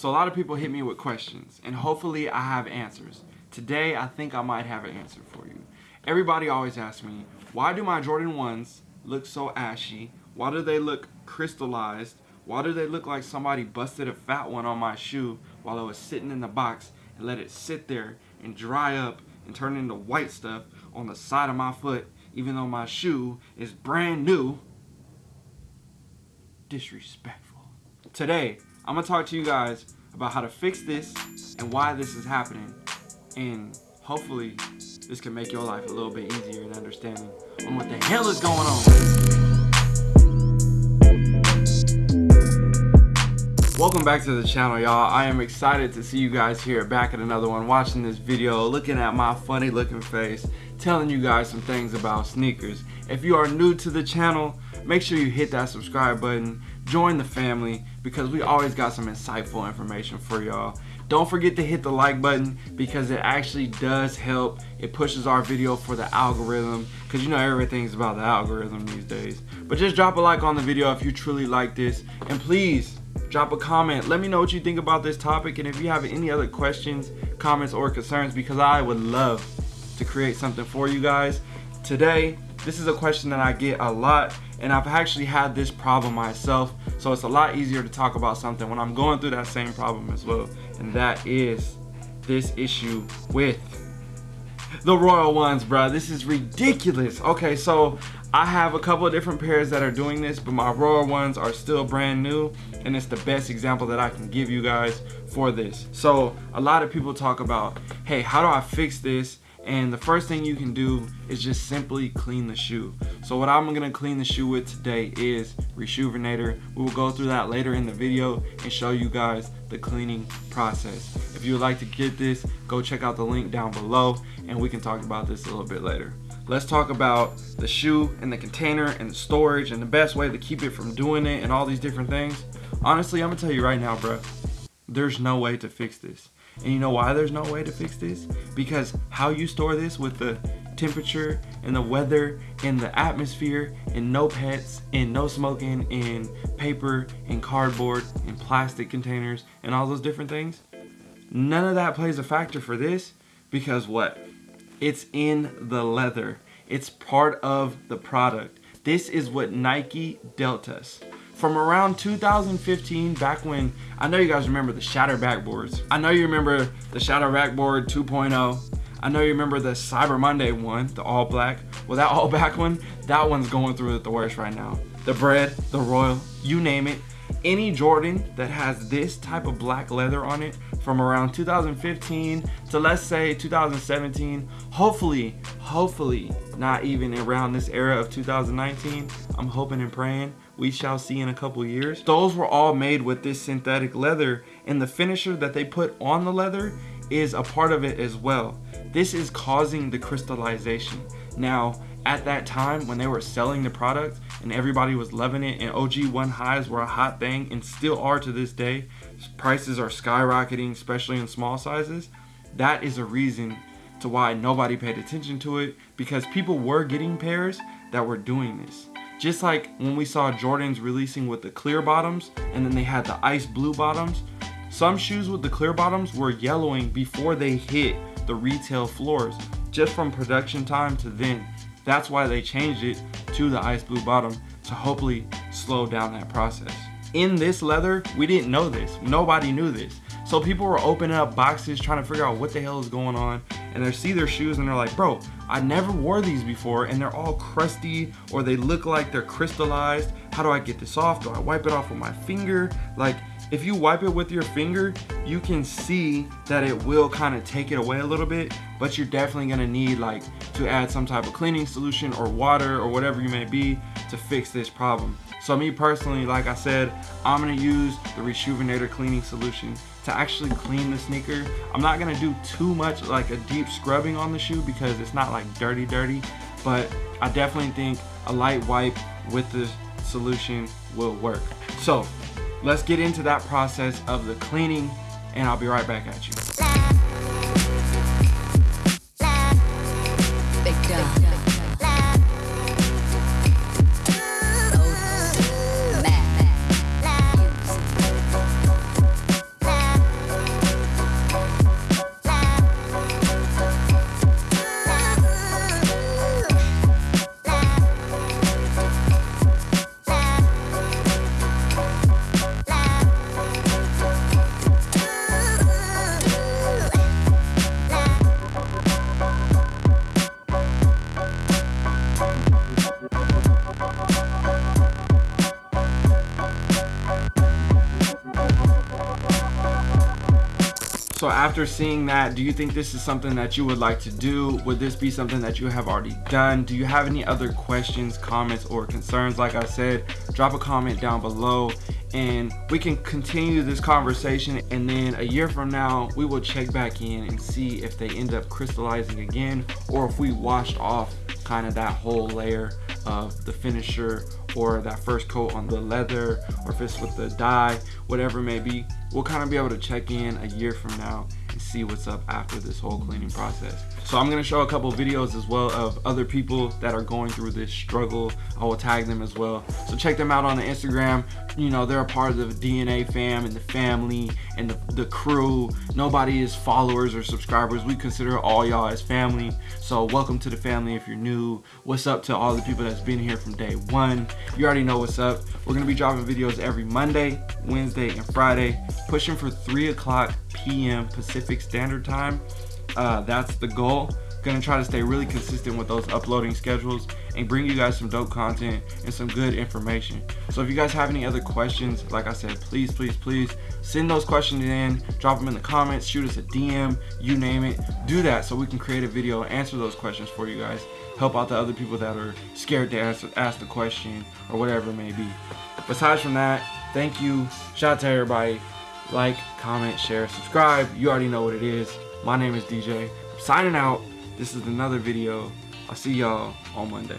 So a lot of people hit me with questions and hopefully I have answers. Today, I think I might have an answer for you. Everybody always asks me, why do my Jordan 1s look so ashy? Why do they look crystallized? Why do they look like somebody busted a fat one on my shoe while it was sitting in the box and let it sit there and dry up and turn into white stuff on the side of my foot even though my shoe is brand new? Disrespectful. Today, I'm gonna talk to you guys about how to fix this and why this is happening and hopefully this can make your life a little bit easier in understanding on what the hell is going on. Welcome back to the channel, y'all. I am excited to see you guys here back at another one, watching this video, looking at my funny looking face, telling you guys some things about sneakers. If you are new to the channel, make sure you hit that subscribe button join the family because we always got some insightful information for y'all. Don't forget to hit the like button because it actually does help. It pushes our video for the algorithm because you know everything's about the algorithm these days. But just drop a like on the video if you truly like this. And please drop a comment. Let me know what you think about this topic and if you have any other questions comments or concerns because I would love to create something for you guys. Today this is a question that I get a lot and I've actually had this problem myself so it's a lot easier to talk about something when I'm going through that same problem as well and that is this issue with the Royal ones bro this is ridiculous. Okay so I have a couple of different pairs that are doing this but my Royal ones are still brand new and it's the best example that I can give you guys for this. So a lot of people talk about hey how do I fix this and the first thing you can do is just simply clean the shoe. So what i'm to clean the shoe with today is reshoevn8r we will go through that later in the video and show you guys the cleaning process. If you would like to get this go check out the link down below and we can talk about this a little bit later. Let's talk about the shoe and the container and the storage and the best way to keep it from doing it and all these different things. Honestly i'm gonna tell you right now bro there's no way to fix this and you know why there's no way to fix this? Because how you store this with the temperature and the weather and the atmosphere and no pets and no smoking and paper and cardboard and plastic containers and all those different things. None of that plays a factor for this because what? It's in the leather. It's part of the product. This is what Nike dealt us from around 2015 back when I know you guys remember the shatter backboards. I know you remember the shatter backboard 2.0 I know you remember the Cyber Monday one the all black. Well that all black one that one's going through the worst right now. The bred the royal you name it. Any Jordan that has this type of black leather on it from around 2015 to let's say 2017 hopefully hopefully not even around this era of 2019 I'm hoping and praying we shall see in a couple years. Those were all made with this synthetic leather and the finisher that they put on the leather is a part of it as well. This is causing the crystallization. Now, at that time when they were selling the product and everybody was loving it and OG one highs were a hot thing and still are to this day, prices are skyrocketing, especially in small sizes. That is a reason to why nobody paid attention to it because people were getting pairs that were doing this. Just like when we saw Jordans releasing with the clear bottoms and then they had the ice blue bottoms, some shoes with the clear bottoms were yellowing before they hit the retail floors, just from production time to then. That's why they changed it to the ice blue bottom to hopefully slow down that process. In this leather, we didn't know this. Nobody knew this. So people were opening up boxes trying to figure out what the hell is going on and they see their shoes and they're like, bro, I never wore these before and they're all crusty or they look like they're crystallized. How do I get this off? Do I wipe it off with my finger? Like if you wipe it with your finger, you can see that it will kind of take it away a little bit, but you're definitely gonna need like to add some type of cleaning solution or water or whatever you may be to fix this problem. So me personally, like I said, I'm gonna use the Reshoevn8r cleaning solution to actually clean the sneaker. I'm not gonna do too much like a deep scrubbing on the shoe because it's not like dirty dirty, but I definitely think a light wipe with the solution will work. So let's get into that process of the cleaning and I'll be right back at you. After seeing that, do you think this is something that you would like to do? Would this be something that you have already done? Do you have any other questions, comments, or concerns? Like I said, drop a comment down below and we can continue this conversation and then a year from now we will check back in and see if they end up crystallizing again or if we washed off kind of that whole layer of the finisher or that first coat on the leather or if it's with the dye whatever it may be we'll kind of be able to check in a year from now and see what's up after this whole cleaning process. So I'm gonna show a couple videos as well of other people that are going through this struggle. I will tag them as well. So check them out on the Instagram. You know they're a part of the DNA fam and the family and the, the crew. Nobody is followers or subscribers. We consider all y'all as family. So welcome to the family if you're new. What's up to all the people that's been here from day one? You already know what's up. We're gonna be dropping videos every Monday Wednesday and Friday pushing for 3 o'clock p.m. Pacific Standard Time. Uh, that's the goal. Gonna try to stay really consistent with those uploading schedules and bring you guys some dope content and some good information. So if you guys have any other questions like i said please please please send those questions in drop them in the comments shoot us a dm you name it. Do that so we can create a video answer those questions for you guys. Help out the other people that are scared to ask, ask the question or whatever it may be. Besides from that thank you. Shout out to everybody like comment share subscribe you already know what it is my name is dj I'm signing out this is another video. I'll see y'all on Monday.